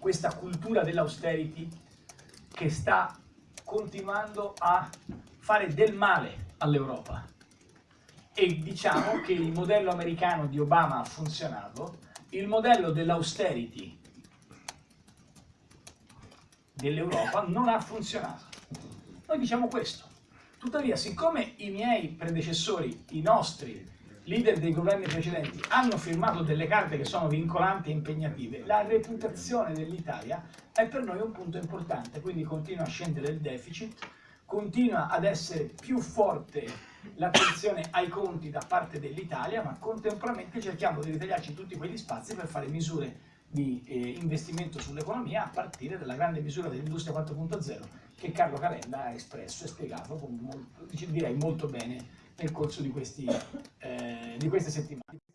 questa cultura dell'austerity che sta continuando a fare del male all'Europa. E diciamo che il modello americano di Obama ha funzionato, il modello dell'austerity dell'Europa non ha funzionato. Noi diciamo questo. Tuttavia, siccome i miei predecessori, i nostri leader dei governi precedenti, hanno firmato delle carte che sono vincolanti e impegnative, la reputazione dell'Italia è per noi un punto importante, quindi continua a scendere il deficit, continua ad essere più forte l'attenzione ai conti da parte dell'Italia, ma contemporaneamente cerchiamo di ritagliarci tutti quegli spazi per fare misure di eh, investimento sull'economia a partire dalla grande misura dell'industria 4.0 che Carlo Calenda ha espresso e spiegato molto, direi molto bene nel corso di, questi, eh, di queste settimane.